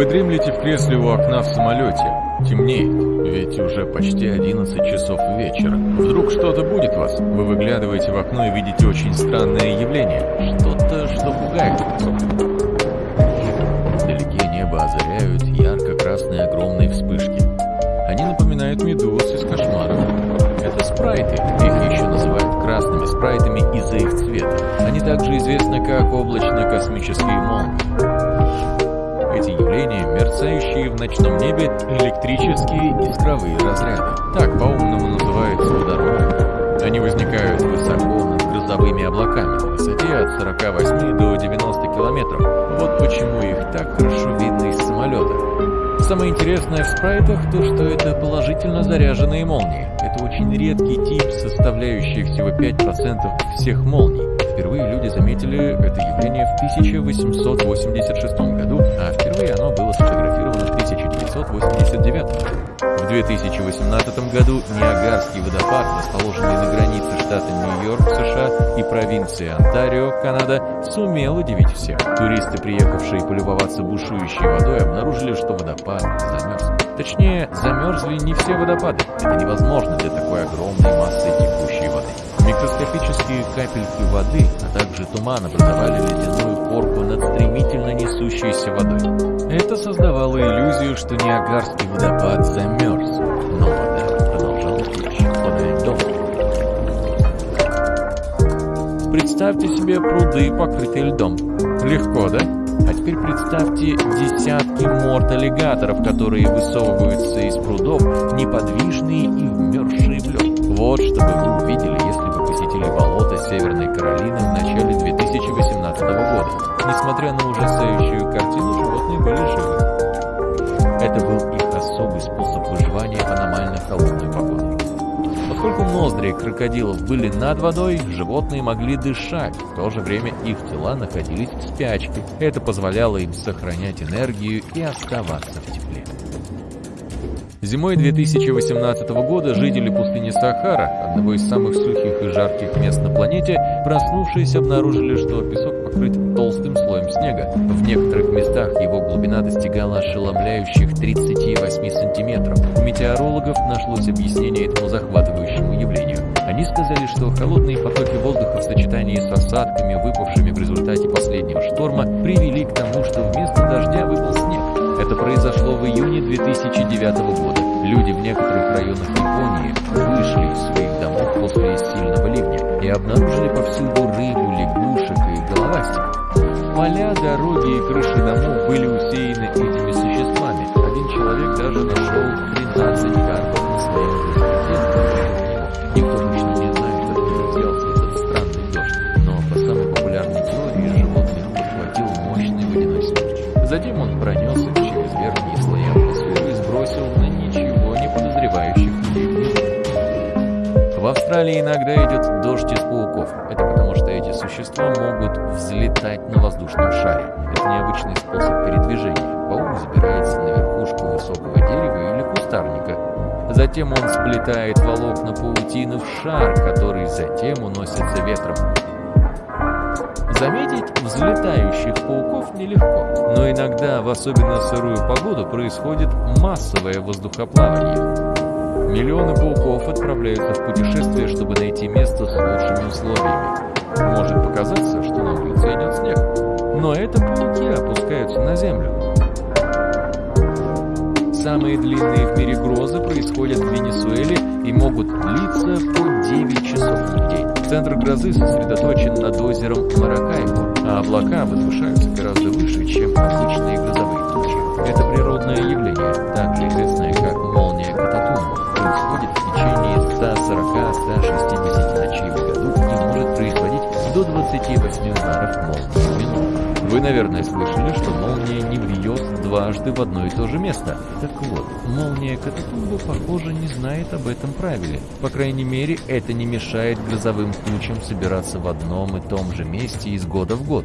Вы дремлете в кресле у окна в самолете. Темнеет, ведь уже почти 11 часов вечера. Вдруг что-то будет вас. Вы выглядываете в окно и видите очень странное явление. Что-то, что пугает. Вдалеке небо озаряют ярко-красные огромные вспышки. Они напоминают медуз из кошмаров. Это спрайты. Их еще называют красными спрайтами из-за их цвета. Они также известны как облачно-космические молнии. Эти явления, мерцающие в ночном небе электрические искровые разряды. Так по-умному называются водороды. Они возникают высоко над грозовыми облаками на высоте от 48 до 90 километров. Вот почему их так хорошо видно из самолета. Самое интересное в спрайтах то, что это положительно заряженные молнии. Это очень редкий тип, составляющий всего 5% всех молний. Впервые люди заметили это явление в 1886 году, 1989. В 2018 году Ниагарский водопад, расположенный на границе штата Нью-Йорк, США и провинции Онтарио, Канада, сумел удивить всех. Туристы, приехавшие полюбоваться бушующей водой, обнаружили, что водопад замерз. Точнее, замерзли не все водопады. Это невозможно для такой огромной массы текущей воды. Микроскопические капельки воды, а также туман образовали ледяную корку над стремительно несущейся водой. Это создавало иллюзию, что Ниагарский водопад замерз, но вода продолжала течь под льдом. Представьте себе пруды, покрытые льдом. Легко, да? А теперь представьте десятки морд аллигаторов, которые высовываются из прудов, неподвижные и вмерзшие в лед. Вот что бы вы увидели, если бы посетили болото Северной Каролины Несмотря на ужасающую картину, животные были живы. Это был их особый способ выживания в аномально холодную погоду. Поскольку ноздри крокодилов были над водой, животные могли дышать, в то же время их тела находились в спячке. Это позволяло им сохранять энергию и оставаться в тепле. Зимой 2018 года жители пустыни Сахара, одного из самых сухих и жарких мест на планете, проснувшись, обнаружили, что песок покрыт снега. В некоторых местах его глубина достигала ошеломляющих 38 сантиметров. У метеорологов нашлось объяснение этому захватывающему явлению. Они сказали, что холодные потоки воздуха в сочетании с осадками, выпавшими в результате последнего шторма, привели к тому, что вместо дождя выпал снег. Это произошло в июне 2009 года. Люди в некоторых районах Японии вышли из своих домов после сильного ливня и обнаружили повсюду рыбу, Затем он пронесся через верхние слои атмосферы и сбросил на ничего не подозревающих людей. В Австралии иногда идет дождь из пауков. Это потому, что эти существа могут взлетать на воздушном шаре. Это необычный способ передвижения. Паук забирается на верхушку высокого дерева или кустарника. Затем он сплетает волокна паутины в шар, который затем уносится ветром. Заметить взлетающих пауков нелегко, но иногда, в особенно сырую погоду, происходит массовое воздухоплавание. Миллионы пауков отправляются в путешествие, чтобы найти место с лучшими условиями. Может показаться, что на улице идет снег, но это пауки опускаются на землю. Самые длинные в мире грозы происходят в Венесуэле и могут длиться по Центр грозы сосредоточен над озером Маракайбо, а облака возвышаются гораздо выше, чем обычные грозовые тучи. Это природное явление, также известное как молния Кататумба, происходит в течение 140-160 ночей в году и может производить до 28 ударов молнии в минуту. Вы, наверное, слышали, что молния не бьет дважды в одно и то же место. Так вот, молния Кататумба, похоже, не знает об этом правиле. По крайней мере, это не мешает грозовым тучам собираться в одном и том же месте из года в год.